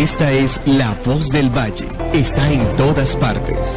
Esta es La Voz del Valle. Está en todas partes.